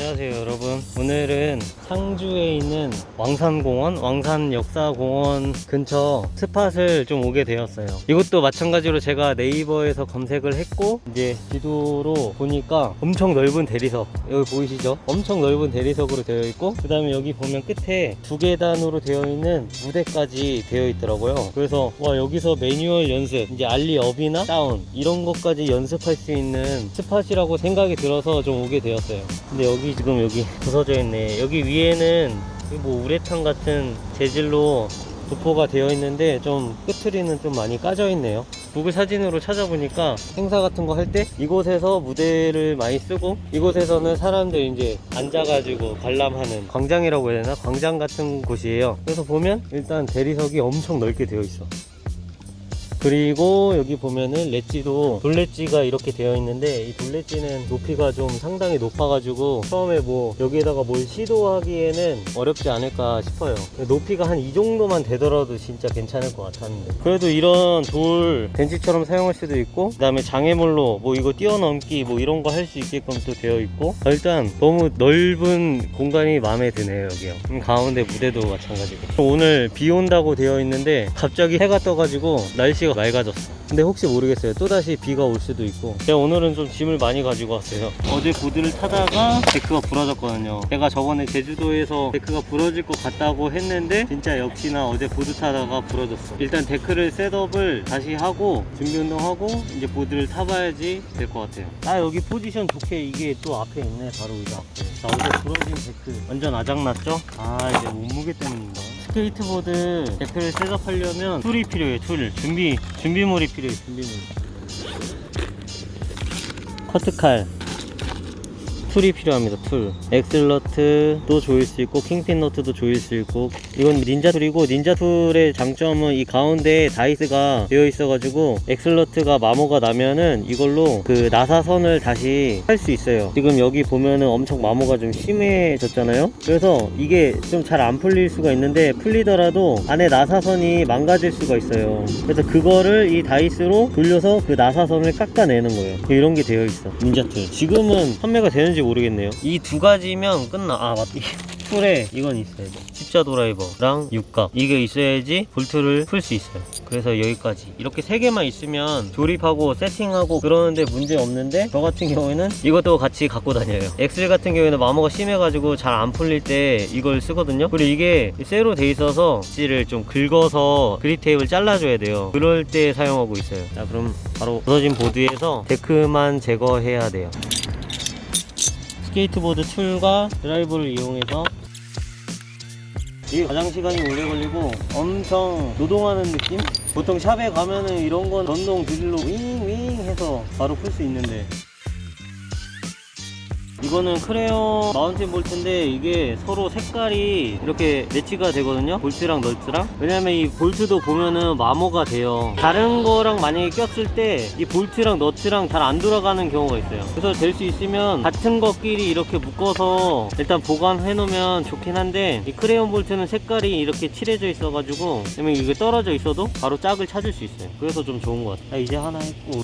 안녕하세요 여러분. 오늘은 상주에 있는 왕산공원 왕산역사공원 근처 spot을 좀 오게 되었어요. 이것도 마찬가지로 제가 네이버에서 검색을 했고 이제 지도로 보니까 엄청 넓은 대리석 여기 보이시죠? 엄청 넓은 대리석으로 되어 있고 그 다음에 여기 보면 끝에 두 계단으로 되어 있는 무대까지 되어 있더라고요. 그래서 와 여기서 매뉴얼 연습 이제 ollie up이나 down 이런 것까지 연습할 수 있는 spot이라고 생각이 들어서 좀 오게 되었어요. 근데 여기 지금 여기 부서져 있네. 여기 위에는 뭐 우레탄 같은 재질로 도포가 되어 있는데 좀 끝트리는 좀 많이 까져 있네요. 구글 사진으로 찾아보니까 행사 같은 거 할 때 이곳에서 무대를 많이 쓰고 이곳에서는 사람들 이제 앉아가지고 관람하는 광장이라고 해야 되나? 광장 같은 곳이에요. 그래서 보면 일단 대리석이 엄청 넓게 되어 있어 그리고 여기 보면은 렛지도 돌렛지가 이렇게 되어 있는데 이 돌렛지는 높이가 좀 상당히 높아가지고 처음에 뭐 여기에다가 뭘 시도하기에는 어렵지 않을까 싶어요. 높이가 한 이 정도만 되더라도 진짜 괜찮을 것 같았는데. 그래도 이런 돌 벤치처럼 사용할 수도 있고 그 다음에 장애물로 뭐 이거 뛰어넘기 뭐 이런 거 할 수 있게끔 또 되어 있고 일단 너무 넓은 공간이 마음에 드네요 여기요. 음, 가운데 무대도 마찬가지고. 오늘 비 온다고 되어 있는데 갑자기 해가 떠가지고 날씨가 맑아졌어. 근데 혹시 모르겠어요. 또다시 비가 올 수도 있고. 제가 오늘은 좀 짐을 많이 가지고 왔어요. 어제 보드를 타다가 데크가 부러졌거든요. 제가 저번에 제주도에서 데크가 부러질 것 같다고 했는데 진짜 역시나 어제 보드 타다가 부러졌어. 일단 데크를 setup을 다시 하고 준비 운동하고 이제 보드를 타봐야지 될 것 같아요. 아 여기 포지션 좋게 이게 또 앞에 있네 바로 여기 앞에 자 어제 부러진 데크 완전 아작났죠? 아 이제 몸무게 때문인가 스케이트보드 데크를 setup하려면 tool이 필요해요 tool. 준비 준비물이 필요해요 준비물. 커트칼 tool이 필요합니다 tool axle nut도 조일 수 있고 kingpin 너트도 조일 수 있고. 이건 닌자 tool이고 닌자 tool의 장점은 이 가운데에 다이스가 되어 있어 가지고 axle nut가 마모가 나면은 이걸로 그 나사선을 다시 할 수 있어요. 지금 여기 보면은 엄청 마모가 좀 심해졌잖아요? 그래서 이게 좀 잘 안 풀릴 수가 있는데 풀리더라도 안에 나사선이 망가질 수가 있어요. 그래서 그거를 이 다이스로 돌려서 그 나사선을 깎아내는 거예요. 이런 게 되어 있어. 닌자 tool 지금은 판매가 되는지 모르겠네요. 이 두 가지면 끝나. 아 맞다. tool에 이건 있어야 돼. 십자 드라이버랑 육각. 이게 있어야지 볼트를 풀 수 있어요. 그래서 여기까지. 이렇게 세 개만 있으면 조립하고 세팅하고 그러는데 문제 없는데 저 같은 경우에는 이것도 같이 갖고 다녀요. axle 같은 경우에는 마모가 심해가지고 잘 안 풀릴 때 이걸 쓰거든요. 그리고 이게 쇠로 돼 있어서 지를 좀 긁어서 그립 테이프를 잘라줘야 돼요. 그럴 때 사용하고 있어요. 자 그럼 바로 부서진 보드에서 데크만 제거해야 돼요 스케이트보드 tool과 드라이버를 이용해서 이게 가장 시간이 오래 걸리고 엄청 노동하는 느낌? 보통 shop에 가면은 이런 건 전동 드릴로 윙윙 해서 바로 풀 수 있는데 이거는 크레용 mounting 볼트인데 이게 서로 색깔이 이렇게 매치가 되거든요. 볼트랑 너트랑. 왜냐면 이 볼트도 보면은 마모가 돼요. 다른 거랑 만약에 꼈을 때 이 볼트랑 너트랑 잘 안 돌아가는 경우가 있어요. 그래서 될 수 있으면 같은 것끼리 이렇게 묶어서 일단 보관해 놓으면 좋긴 한데 이 크레용 볼트는 색깔이 이렇게 칠해져 있어 가지고 그러면 이게 떨어져 있어도 바로 짝을 찾을 수 있어요. 그래서 좀 좋은 것 같아요. 아, 이제 하나 했고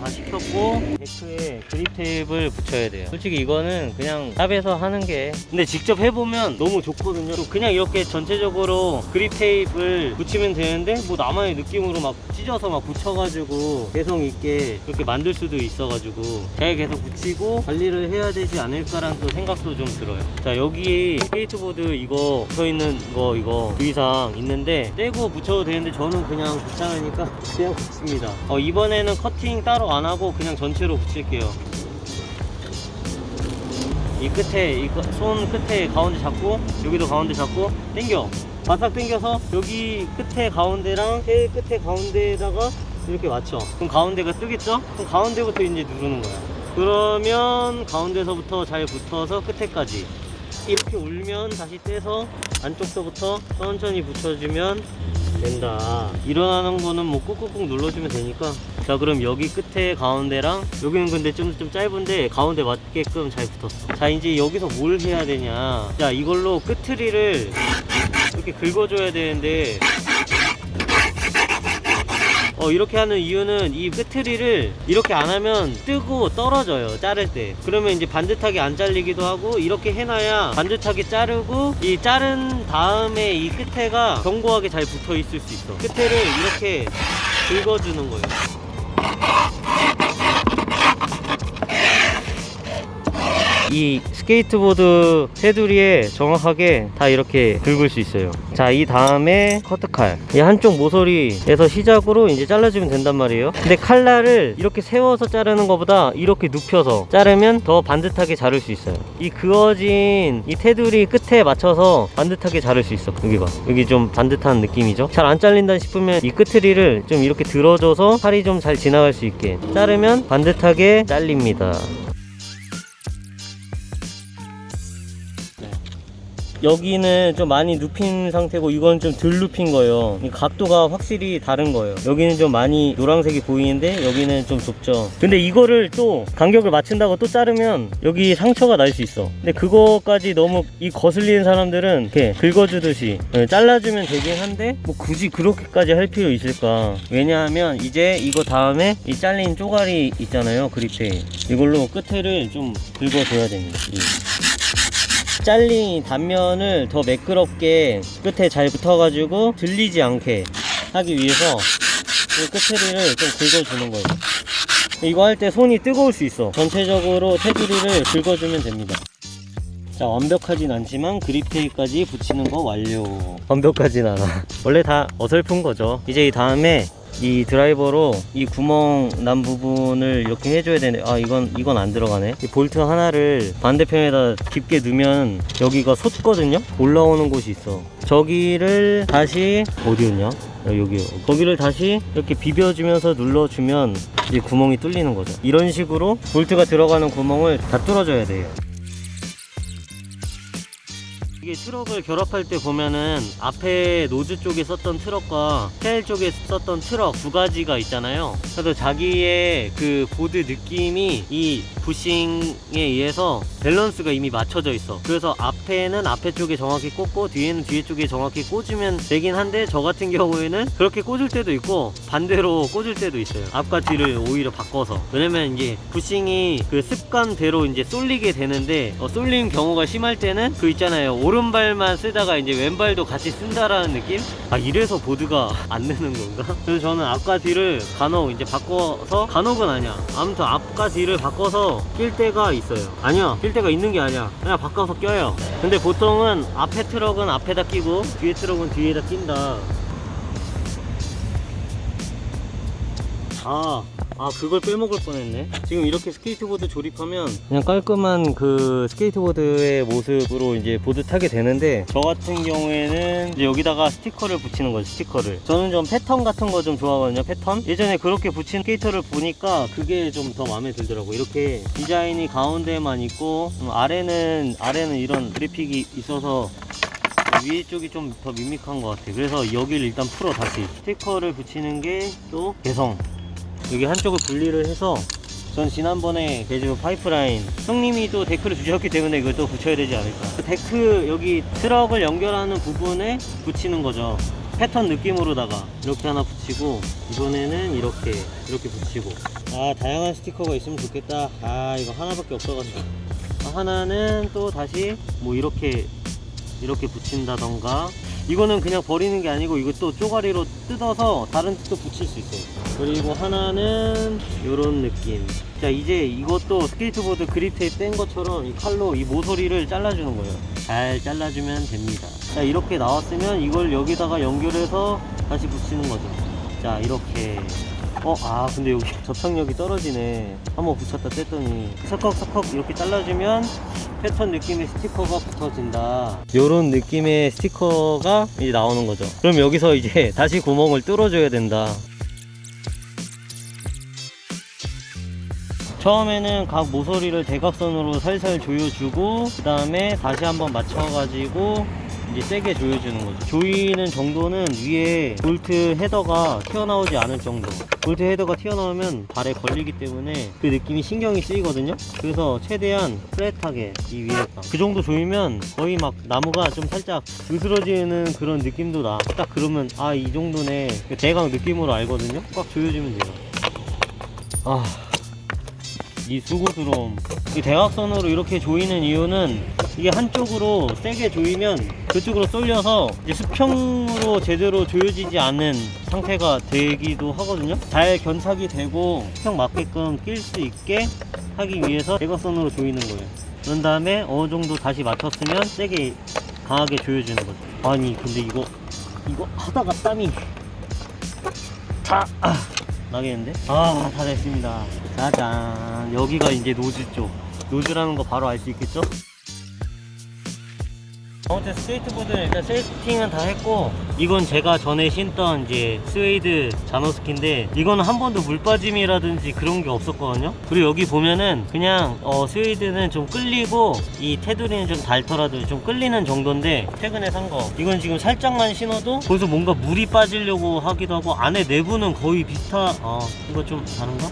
다 시켰고 데크에 그립 테이프를 붙여야 돼요. 솔직히 이거는 그냥 샵에서 하는 게 근데 직접 해보면 너무 좋거든요. 또 그냥 이렇게 전체적으로 그립 테이프를 붙이면 되는데 뭐 나만의 느낌으로 막 찢어서 막 붙여가지고 개성 있게 그렇게 만들 수도 있어가지고 제가 계속 붙이고 관리를 해야 되지 않을까라는 또 생각도 좀 들어요. 자 여기 스케이트보드 이거 붙어있는 거 이거 주의사항 있는데 떼고 붙여도 되는데 저는 그냥 귀찮으니까 그냥 붙입니다. 어, 이번에는 커팅 따로 안 하고 그냥 전체로 붙일게요. 이 끝에 이 손 끝에 가운데 잡고 여기도 가운데 잡고 당겨. 바싹 당겨서 여기 끝에 가운데랑 해 끝에 가운데에다가 이렇게 맞춰. 그럼 가운데가 뜨겠죠? 그럼 가운데부터 이제 누르는 거야. 그러면 가운데서부터 잘 붙어서 끝에까지. 이렇게 올면 다시 떼서 안쪽서부터 천천히 붙여주면 된다. 일어나는 거는 뭐 꾹꾹꾹 눌러주면 되니까. 자 그럼 여기 끝에 가운데랑 여기는 근데 좀, 좀 짧은데 가운데 맞게끔 잘 붙었어. 자 이제 여기서 뭘 해야 되냐. 자 이걸로 끝트리를 이렇게 긁어줘야 되는데 어, 이렇게 하는 이유는 이 끄트리를 이렇게 안 하면 뜨고 떨어져요 자를 때. 그러면 이제 반듯하게 안 잘리기도 하고 이렇게 해놔야 반듯하게 자르고 이 자른 다음에 이 끝에가 견고하게 잘 붙어 있을 수 있어. 끝에를 이렇게 긁어주는 거예요 이 스케이트보드 테두리에 정확하게 다 이렇게 긁을 수 있어요. 자 이 다음에 커트칼. 이 한쪽 모서리에서 시작으로 이제 잘라주면 된단 말이에요. 근데 칼날을 이렇게 세워서 자르는 것보다 이렇게 눕혀서 자르면 더 반듯하게 자를 수 있어요. 이 그어진 이 테두리 끝에 맞춰서 반듯하게 자를 수 있어 여기 봐. 여기 좀 반듯한 느낌이죠? 잘 안 잘린다 싶으면 이 끝트리를 좀 이렇게 들어줘서 칼이 좀 잘 지나갈 수 있게 자르면 반듯하게 잘립니다 여기는 좀 많이 눕힌 상태고 이건 좀 덜 눕힌 거예요. 이 각도가 확실히 다른 거예요. 여기는 좀 많이 노란색이 보이는데 여기는 좀 좁죠. 근데 이거를 또 간격을 맞춘다고 또 자르면 여기 상처가 날 수 있어. 근데 그거까지 너무 이 거슬리는 사람들은 이렇게 긁어주듯이 예, 잘라주면 되긴 한데 뭐 굳이 그렇게까지 할 필요 있을까? 왜냐하면 이제 이거 다음에 이 잘린 쪼가리 있잖아요 그립테 이걸로 끝에를 좀 긁어줘야 됩니다. 이. 잘린 단면을 더 매끄럽게 끝에 잘 붙어가지고 들리지 않게 하기 위해서 이 끝트리를 좀 긁어주는 거예요. 이거 할 때 손이 뜨거울 수 있어. 전체적으로 테두리를 긁어주면 됩니다. 자 완벽하진 않지만 그립테이까지 붙이는 거 완료. 완벽하진 않아. 원래 다 어설픈 거죠. 이제 이 다음에 이 드라이버로 이 구멍 난 부분을 이렇게 해줘야 되는데 아 이건 이건 안 들어가네. 이 볼트 하나를 반대편에다 깊게 넣으면 여기가 솟거든요? 올라오는 곳이 있어. 저기를 다시 어디였냐? 아, 여기요 거기를 다시 이렇게 비벼주면서 눌러주면 이제 구멍이 뚫리는 거죠. 이런 식으로 볼트가 들어가는 구멍을 다 뚫어줘야 돼요 이게 트럭을 결합할 때 보면은 앞에 nose 쪽에 썼던 트럭과 tail 쪽에 썼던 트럭 두 가지가 있잖아요. 그래서 자기의 그 보드 느낌이 이 부싱에 의해서 밸런스가 이미 맞춰져 있어. 그래서 앞에는 앞에 쪽에 정확히 꽂고 뒤에는 뒤에 쪽에 정확히 꽂으면 되긴 한데 저 같은 경우에는 그렇게 꽂을 때도 있고 반대로 꽂을 때도 있어요. 앞과 뒤를 오히려 바꿔서. 왜냐면 이제 부싱이 그 습관대로 이제 쏠리게 되는데 어, 쏠리는 경우가 심할 때는 그 있잖아요. 오른발만 쓰다가 이제 왼발도 같이 쓴다라는 느낌? 아 이래서 보드가 안 느는 건가? 그래서 저는 앞과 뒤를 간혹 이제 바꿔서 간혹은 아니야. 아무튼 앞과 뒤를 바꿔서 낄 때가 있어요. 아니야, 낄 때가 있는 게 아니야. 그냥 바꿔서 껴요. 근데 보통은 앞에 트럭은 앞에다 끼고 뒤에 트럭은 뒤에다 낀다. 아, 아 그걸 빼먹을 뻔했네. 지금 이렇게 스케이트보드 조립하면 그냥 깔끔한 그 스케이트보드의 모습으로 이제 보드 타게 되는데 저 같은 경우에는 이제 여기다가 스티커를 붙이는 거죠 스티커를. 저는 좀 패턴 같은 거 좀 좋아하거든요 패턴. 예전에 그렇게 붙인 스케이터를 보니까 그게 좀 더 마음에 들더라고 이렇게 디자인이 가운데만 있고 음, 아래는 아래는 이런 그래픽이 있어서 위에 쪽이 좀 더 밋밋한 것 같아 그래서 여기를 일단 풀어 다시. 스티커를 붙이는 게 또 개성 여기 한쪽을 분리를 해서 전 지난번에 개주 파이프라인 형님이 또 데크를 주셨기 때문에 이걸 또 붙여야 되지 않을까. 그 데크 여기 트럭을 연결하는 부분에 붙이는 거죠. 패턴 느낌으로다가 이렇게 하나 붙이고 이번에는 이렇게 이렇게 붙이고. 아 다양한 스티커가 있으면 좋겠다. 아 이거 하나밖에 없어가지고. 아, 하나는 또 다시 뭐 이렇게 이렇게 붙인다던가 이거는 그냥 버리는 게 아니고 또 쪼가리로 뜯어서 다른 또 붙일 수 있어요. 그리고 하나는 이런 느낌. 자 이제 이것도 스케이트보드 그립 테이프 뗀 것처럼 이 칼로 이 모서리를 잘라주는 거예요. 잘 잘라주면 됩니다. 자 이렇게 나왔으면 이걸 여기다가 연결해서 다시 붙이는 거죠. 자 이렇게. 어, 아, 근데 여기 접착력이 떨어지네. 한번 붙였다 뗐더니. 석석석석 이렇게 잘라주면 패턴 느낌의 스티커가 붙어진다. 요런 느낌의 스티커가 이제 나오는 거죠. 그럼 여기서 이제 다시 구멍을 뚫어줘야 된다. 처음에는 각 모서리를 대각선으로 살살 조여주고 그 다음에 다시 한번 맞춰가지고 이제 세게 조여주는 거죠. 조이는 정도는 위에 볼트 헤더가 튀어나오지 않을 정도. 볼트 헤더가 튀어나오면 발에 걸리기 때문에 그 느낌이 신경이 쓰이거든요. 그래서 최대한 플랫하게 이 위에가 그 정도 조이면 거의 막 나무가 좀 살짝 으스러지는 그런 느낌도 나. 딱 그러면 아 이 정도네 그 대강 느낌으로 알거든요. 꽉 조여주면 돼요. 아. 이 수고스러움. 이 대각선으로 이렇게 조이는 이유는 이게 한쪽으로 세게 조이면 그쪽으로 쏠려서 수평으로 제대로 조여지지 않은 상태가 되기도 하거든요. 잘 견착이 되고 수평 맞게끔 낄 수 있게 하기 위해서 대각선으로 조이는 거예요. 그런 다음에 어느 정도 다시 맞췄으면 세게 강하게 조여주는 거죠. 아니 근데 이거 이거 하다가 땀이 다 아. 나겠는데? 아, 다 됐습니다. 짜잔. 여기가 이제 nose 쪽. nose라는 거 바로 알 수 있겠죠? 아무튼 스케이트보드는 일단 세팅은 다 했고 이건 제가 전에 신던 이제 스웨이드 자노스키인데 이거는 한 번도 물 빠짐이라든지 그런 게 없었거든요 그리고 여기 보면은 그냥 어, 스웨이드는 좀 끌리고 이 테두리는 좀 닳더라도 좀 끌리는 정도인데 최근에 산 거 이건 지금 살짝만 신어도 거기서 뭔가 물이 빠지려고 하기도 하고 안에 내부는 거의 비슷하 아 이거 좀 다른가?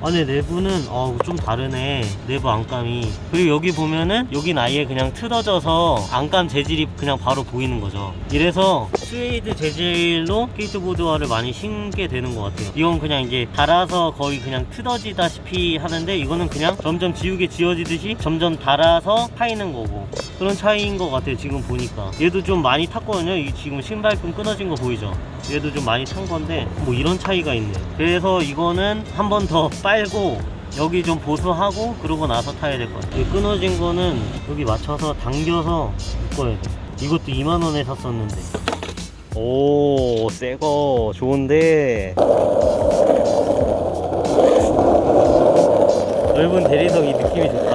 안에 내부는 어, 좀 다르네. 내부 안감이. 그리고 여기 보면은 여긴 아예 그냥 틀어져서 안감 재질이 그냥 바로 보이는 거죠. 이래서 스웨이드 재질로 스케이트보드화를 많이 신게 되는 것 같아요. 이건 그냥 이제 달아서 거의 그냥 틀어지다시피 하는데 이거는 그냥 점점 지우개 지워지듯이 점점 달아서 파이는 거고. 그런 차이인 것 같아요 지금 보니까. 얘도 좀 많이 탔거든요. 이 지금 신발끈 끊어진 거 보이죠? 얘도 좀 많이 탄 건데 뭐 이런 차이가 있네 그래서 이거는 한 번더 빨고 여기 좀 보수하고 그러고 나서 타야 될 것 같아요. 이 끊어진 거는 여기 맞춰서 당겨서 묶어야 돼. 이것도 2만원에 샀었는데. 오 새거. 좋은데. 넓은 대리석 이 느낌이 좋다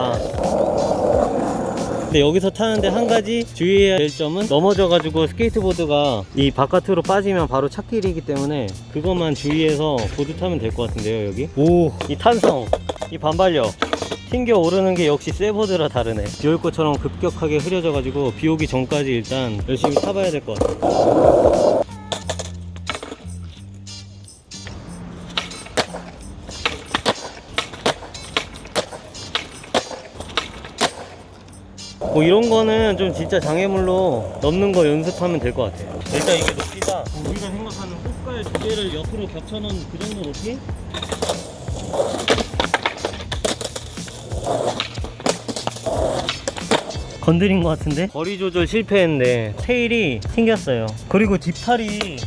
근데 여기서 타는데 한 가지 주의해야 될 점은 넘어져가지고 스케이트보드가 이 바깥으로 빠지면 바로 차길이기 때문에 그것만 주의해서 보드 타면 될 것 같은데요 여기? 오. 이 탄성 이 반발력. 튕겨 오르는 게 역시 쇠보드라 다르네. 비올 것처럼 급격하게 흐려져가지고 비 오기 전까지 일단 열심히 타봐야 될 것 같아 뭐 이런 거는 좀 진짜 장애물로 넘는 거 연습하면 될 것 같아요. 일단 이게 높이가 우리가 생각하는 꽃갈 두 개를 옆으로 겹쳐놓은 그 정도 높이? 건드린 것 같은데? 거리 조절 실패했는데 테일이 튕겼어요. 그리고 뒷팔이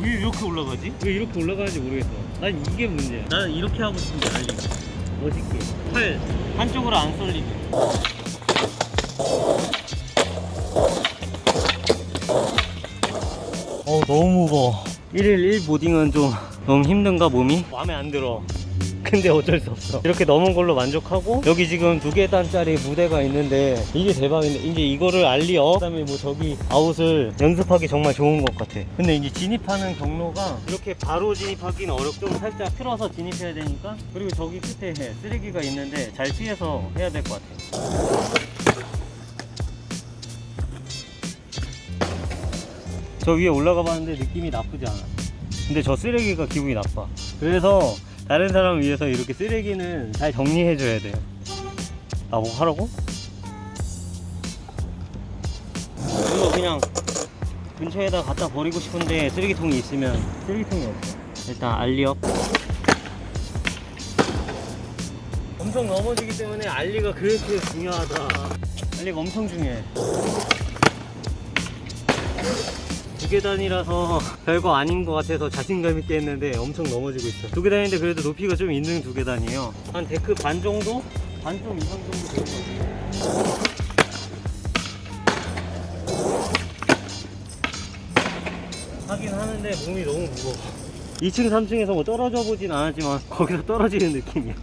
왜 이렇게 올라가지? 왜 이렇게 올라가는지 모르겠어. 난 이게 문제야. 나는 이렇게 하고 싶은데 달리. 멋있게. 팔 한쪽으로 안 쏠리게 너무 무거워. 1일 1보딩은 좀 너무 힘든가 몸이? 마음에 안 들어. 근데 어쩔 수 없어. 이렇게 넘은 걸로 만족하고 여기 지금 두 계단짜리 무대가 있는데 이게 대박인데 이제 이거를 알리어. 그 다음에 뭐 저기 아웃을 연습하기 정말 좋은 것 같아. 근데 이제 진입하는 경로가 이렇게 바로 진입하기는 어렵고 좀 살짝 틀어서 진입해야 되니까 그리고 저기 끝에 쓰레기가 있는데 잘 피해서 해야 될 것 같아 저 위에 올라가 봤는데 느낌이 나쁘지 않아. 근데 저 쓰레기가 기분이 나빠. 그래서 다른 사람을 위해서 이렇게 쓰레기는 잘 정리해 줘야 돼요. 아뭐 하라고? 이거 그냥 근처에다 갖다 버리고 싶은데 쓰레기통이 있으면 쓰레기통이 없어. 일단 알리업. 엄청 넘어지기 때문에 알리가 그렇게 중요하다. 알리가 엄청 중요해 두 계단이라서 별거 아닌 것 같아서 자신감 있게 했는데 엄청 넘어지고 있어 두 계단인데 그래도 높이가 좀 있는 두 계단이에요. 한 데크 반 정도? 반 좀 이상 정도 되는 것 같아요. 하긴 하는데 몸이 너무 무거워. 2층 3층에서 뭐 떨어져 보진 않았지만 거기서 떨어지는 느낌이야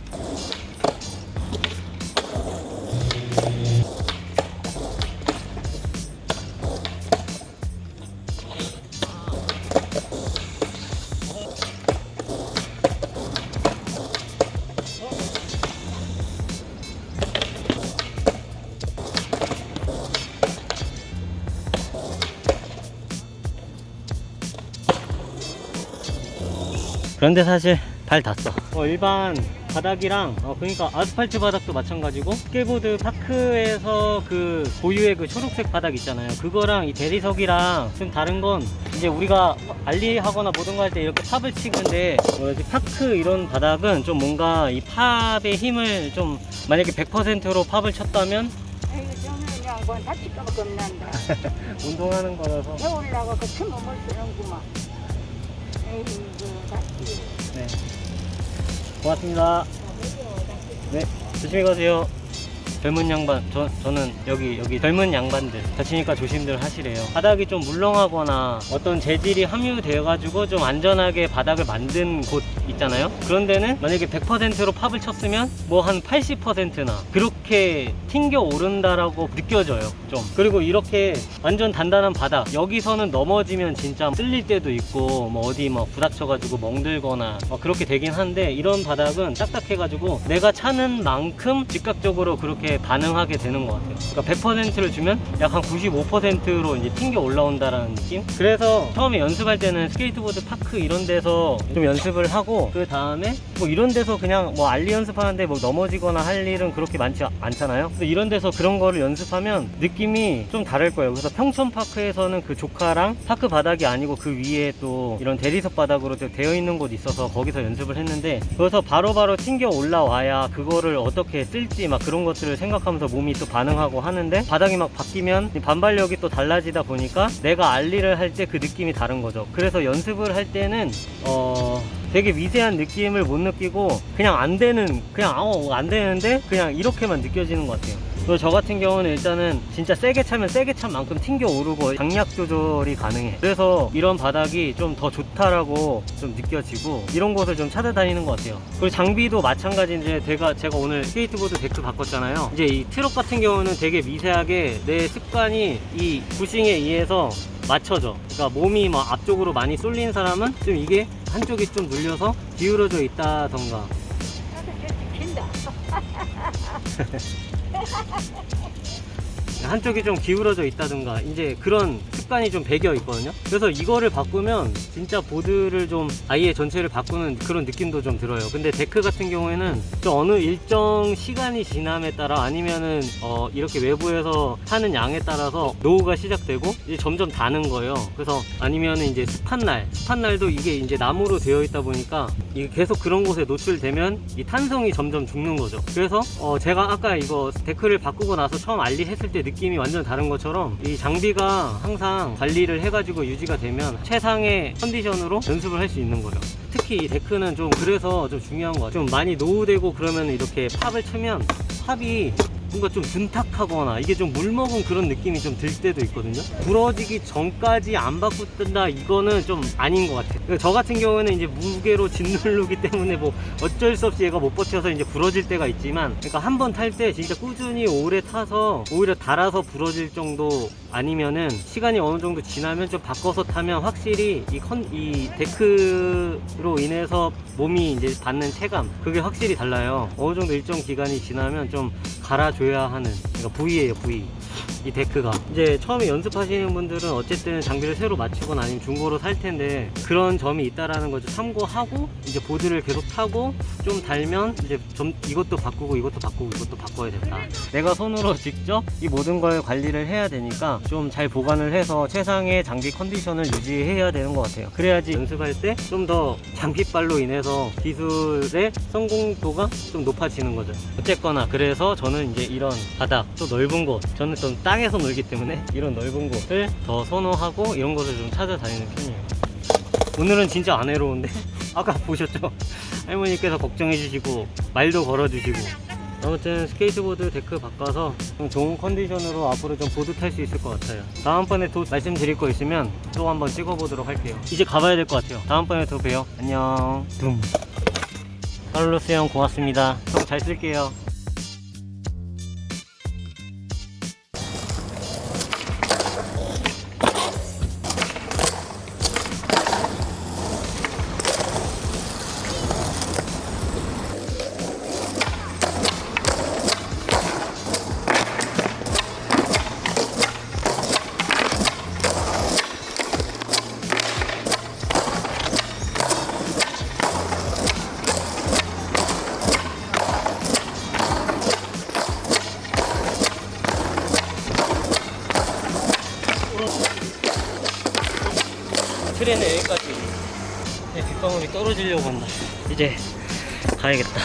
그런데 사실 발 닿았어 어, 일반 바닥이랑 어, 그러니까 아스팔트 바닥도 마찬가지고 스케이트보드 park에서 그 고유의 그 초록색 바닥 있잖아요 그거랑 이 대리석이랑 좀 다른 건 이제 우리가 ollie하거나 모든 거 할 때 이렇게 pop을 치는데 뭐지 park 이런 바닥은 좀 뭔가 이 pop의 힘을 좀 만약에 100%로 pop을 쳤다면. 운동하는 거라서 겨울나가 그 틈을 못 쓰는구만. 네. 고맙습니다. 네 조심히 가세요 젊은 양반 저, 저는 여기 여기 젊은 양반들 다치니까 조심들 하시래요. 바닥이 좀 물렁하거나 어떤 재질이 함유되어 가지고 좀 안전하게 바닥을 만든 곳 있잖아요? 그런 데는 만약에 100%로 팝을 쳤으면 뭐 한 80%나 그렇게 튕겨 오른다라고 느껴져요 좀. 그리고 이렇게 완전 단단한 바닥 여기서는 넘어지면 진짜 쓸릴 때도 있고 뭐 어디 막 부닥쳐 가지고 멍들거나 막 그렇게 되긴 한데 이런 바닥은 딱딱해 가지고 내가 차는 만큼 즉각적으로 그렇게 반응하게 되는 것 같아요. 그러니까 100%를 주면 약 한 95%로 이제 튕겨 올라온다라는 느낌? 그래서 처음에 연습할 때는 스케이트보드 park 이런 데서 좀 연습을 하고 그 다음에 뭐 이런 데서 그냥 뭐 ollie 연습하는데 뭐 넘어지거나 할 일은 그렇게 많지 않잖아요? 그래서 이런 데서 그런 거를 연습하면 느낌이 좀 다를 거예요. 그래서 평촌파크에서는 그 조카랑 park 바닥이 아니고 그 위에 또 이런 대리석 바닥으로 되어 있는 곳이 있어서 거기서 연습을 했는데 그래서 바로바로 튕겨 올라와야 그거를 어떻게 쓸지 막 그런 것들을 생각하면서 몸이 또 반응하고 하는데 바닥이 막 바뀌면 이 반발력이 또 달라지다 보니까 내가 ollie를 할 때 그 느낌이 다른 거죠. 그래서 연습을 할 때는 어 되게 미세한 느낌을 못 느끼고 그냥 안 되는 그냥 어, 안 되는데 그냥 이렇게만 느껴지는 것 같아요 저 같은 경우는 일단은 진짜 세게 차면 세게 찬 만큼 튕겨 오르고 강약 조절이 가능해. 그래서 이런 바닥이 좀 더 좋다라고 좀 느껴지고 이런 곳을 좀 찾아다니는 것 같아요. 그리고 장비도 마찬가지인데 제가 제가 오늘 스케이트보드 데크 바꿨잖아요. 이제 이 트럭 같은 경우는 되게 미세하게 내 습관이 이 부싱에 의해서 맞춰져. 그러니까 몸이 막 앞쪽으로 많이 쏠린 사람은 좀 이게 한쪽이 좀 눌려서 기울어져 있다던가 하 하 하 하 하! 한쪽이 좀 기울어져 있다든가 이제 그런 습관이 좀 배겨 있거든요. 그래서 이거를 바꾸면 진짜 보드를 좀 아예 전체를 바꾸는 그런 느낌도 좀 들어요. 근데 데크 같은 경우에는 좀 어느 일정 시간이 지남에 따라 아니면은 어 이렇게 외부에서 하는 양에 따라서 노후가 시작되고 이제 점점 다는 거예요. 그래서 아니면은 이제 습한 날 습한 날도 이게 이제 나무로 되어 있다 보니까 이게 계속 그런 곳에 노출되면 이 탄성이 점점 죽는 거죠. 그래서 어 제가 아까 이거 데크를 바꾸고 나서 처음 ollie 했을 때 느낌이 완전 다른 것처럼 이 장비가 항상 관리를 해가지고 유지가 되면 최상의 컨디션으로 연습을 할 수 있는 거예요 특히 이 데크는 좀 그래서 좀 중요한 것 같아요. 좀 많이 노후되고 그러면 이렇게 pop을 치면 pop이 뭔가 좀 둔탁하거나 이게 좀 물먹은 그런 느낌이 좀 들 때도 있거든요. 부러지기 전까지 안 바꾼다 이거는 좀 아닌 것 같아요. 그러니까 저 같은 경우에는 이제 무게로 짓누르기 때문에 뭐 어쩔 수 없이 얘가 못 버텨서 이제 부러질 때가 있지만 그러니까 한 번 탈 때 진짜 꾸준히 오래 타서 오히려 달아서 부러질 정도 아니면은 시간이 어느 정도 지나면 좀 바꿔서 타면 확실히 이, 컨, 이 데크로 인해서 몸이 이제 받는 체감 그게 확실히 달라요. 어느 정도 일정 기간이 지나면 좀 갈아줘야 하는 그러니까 부위예요 부위 이 데크가. 이제 처음에 연습하시는 분들은 어쨌든 장비를 새로 맞추거나 아니면 중고로 살 텐데 그런 점이 있다라는 걸좀 참고하고 이제 보드를 계속 타고 좀 달면 이제 좀 이것도 바꾸고 이것도 바꾸고 이것도 바꿔야 된다. 내가 손으로 직접 이 모든 걸 관리를 해야 되니까 좀 잘 보관을 해서 최상의 장비 컨디션을 유지해야 되는 것 같아요. 그래야지 연습할 때 좀 더 장비빨로 인해서 기술의 성공도가 좀 높아지는 거죠. 어쨌거나 그래서 저는 이제 이런 바닥 또 넓은 곳 저는 좀 땅에서 놀기 때문에 이런 넓은 곳을 더 선호하고 이런 곳을 좀 찾아다니는 편이에요. 오늘은 진짜 안 외로운데 아까 보셨죠? 할머니께서 걱정해 주시고 말도 걸어 주시고. 아무튼 스케이트보드 데크 바꿔서 좀 좋은 컨디션으로 앞으로 좀 보드 탈 수 있을 것 같아요. 다음번에 또 말씀드릴 거 있으면 또 한번 찍어보도록 할게요. 이제 가봐야 될 것 같아요. 다음번에 또 봬요. 안녕. 둠. 카를로스 형 고맙습니다. 형 잘 쓸게요 가야겠다.